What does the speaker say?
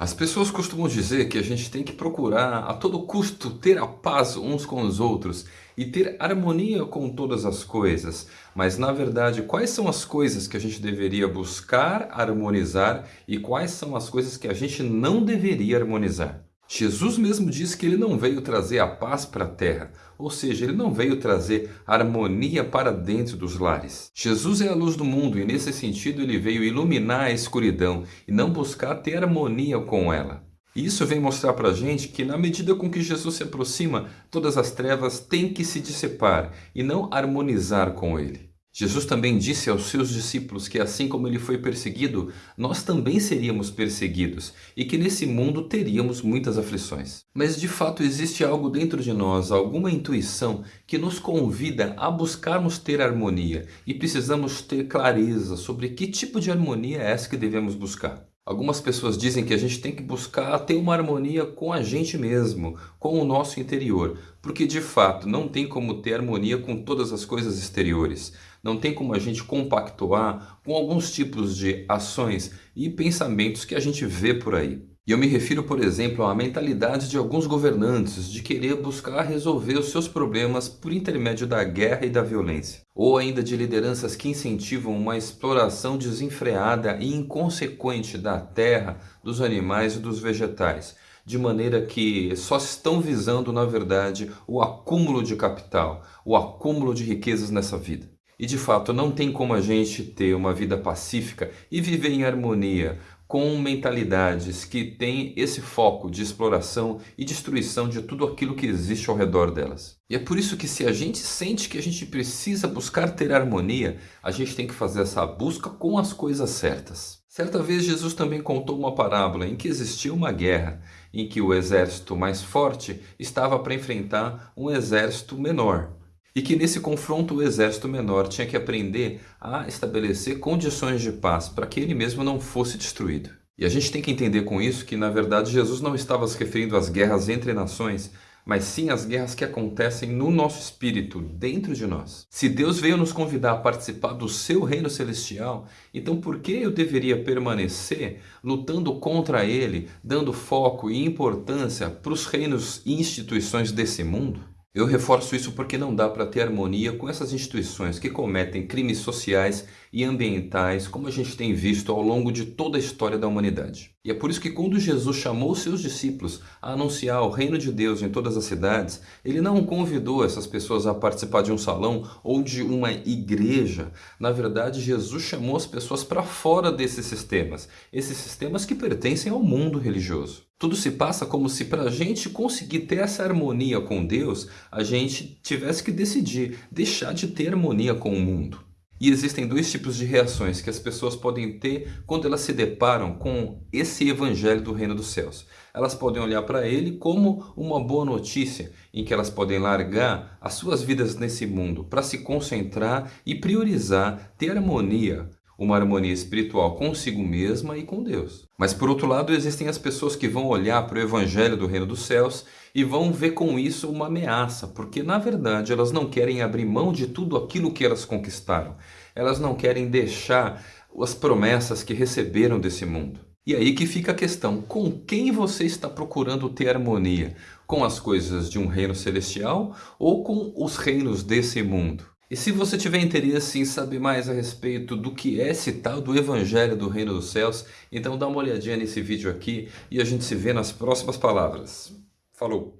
As pessoas costumam dizer que a gente tem que procurar a todo custo ter a paz uns com os outros e ter harmonia com todas as coisas. Mas na verdade, quais são as coisas que a gente deveria buscar harmonizar e quais são as coisas que a gente não deveria harmonizar? Jesus mesmo disse que ele não veio trazer a paz para a terra, ou seja, ele não veio trazer harmonia para dentro dos lares. Jesus é a luz do mundo e nesse sentido ele veio iluminar a escuridão e não buscar ter harmonia com ela. Isso vem mostrar para a gente que na medida com que Jesus se aproxima, todas as trevas têm que se dissipar e não harmonizar com ele. Jesus também disse aos seus discípulos que assim como ele foi perseguido, nós também seríamos perseguidos e que nesse mundo teríamos muitas aflições. Mas de fato existe algo dentro de nós, alguma intuição que nos convida a buscarmos ter harmonia e precisamos ter clareza sobre que tipo de harmonia é essa que devemos buscar. Algumas pessoas dizem que a gente tem que buscar ter uma harmonia com a gente mesmo, com o nosso interior, porque de fato não tem como ter harmonia com todas as coisas exteriores. Não tem como a gente compactuar com alguns tipos de ações e pensamentos que a gente vê por aí. E eu me refiro, por exemplo, à mentalidade de alguns governantes de querer buscar resolver os seus problemas por intermédio da guerra e da violência. Ou ainda de lideranças que incentivam uma exploração desenfreada e inconsequente da terra, dos animais e dos vegetais, de maneira que só estão visando, na verdade, o acúmulo de capital, o acúmulo de riquezas nessa vida. E de fato não tem como a gente ter uma vida pacífica e viver em harmonia com mentalidades que têm esse foco de exploração e destruição de tudo aquilo que existe ao redor delas. E é por isso que se a gente sente que a gente precisa buscar ter harmonia, a gente tem que fazer essa busca com as coisas certas. Certa vez Jesus também contou uma parábola em que existia uma guerra, em que o exército mais forte estava para enfrentar um exército menor. E que nesse confronto o exército menor tinha que aprender a estabelecer condições de paz para que ele mesmo não fosse destruído. E a gente tem que entender com isso que, na verdade, Jesus não estava se referindo às guerras entre nações, mas sim às guerras que acontecem no nosso espírito, dentro de nós. Se Deus veio nos convidar a participar do seu reino celestial, então por que eu deveria permanecer lutando contra ele, dando foco e importância para os reinos e instituições desse mundo? Eu reforço isso porque não dá para ter harmonia com essas instituições que cometem crimes sociais e ambientais, como a gente tem visto ao longo de toda a história da humanidade. E é por isso que quando Jesus chamou seus discípulos a anunciar o reino de Deus em todas as cidades, ele não convidou essas pessoas a participar de um salão ou de uma igreja. Na verdade, Jesus chamou as pessoas para fora desses sistemas, esses sistemas que pertencem ao mundo religioso. Tudo se passa como se para a gente conseguir ter essa harmonia com Deus, a gente tivesse que decidir deixar de ter harmonia com o mundo. E existem dois tipos de reações que as pessoas podem ter quando elas se deparam com esse evangelho do reino dos céus. Elas podem olhar para ele como uma boa notícia, em que elas podem largar as suas vidas nesse mundo para se concentrar e priorizar ter harmonia uma harmonia espiritual consigo mesma e com Deus. Mas por outro lado, existem as pessoas que vão olhar para o evangelho do reino dos céus e vão ver com isso uma ameaça, porque na verdade elas não querem abrir mão de tudo aquilo que elas conquistaram. Elas não querem deixar as promessas que receberam desse mundo. E aí que fica a questão, com quem você está procurando ter harmonia? Com as coisas de um reino celestial ou com os reinos desse mundo? E se você tiver interesse em saber mais a respeito do que é esse tal do Evangelho do Reino dos Céus, então dá uma olhadinha nesse vídeo aqui e a gente se vê nas próximas palavras. Falou!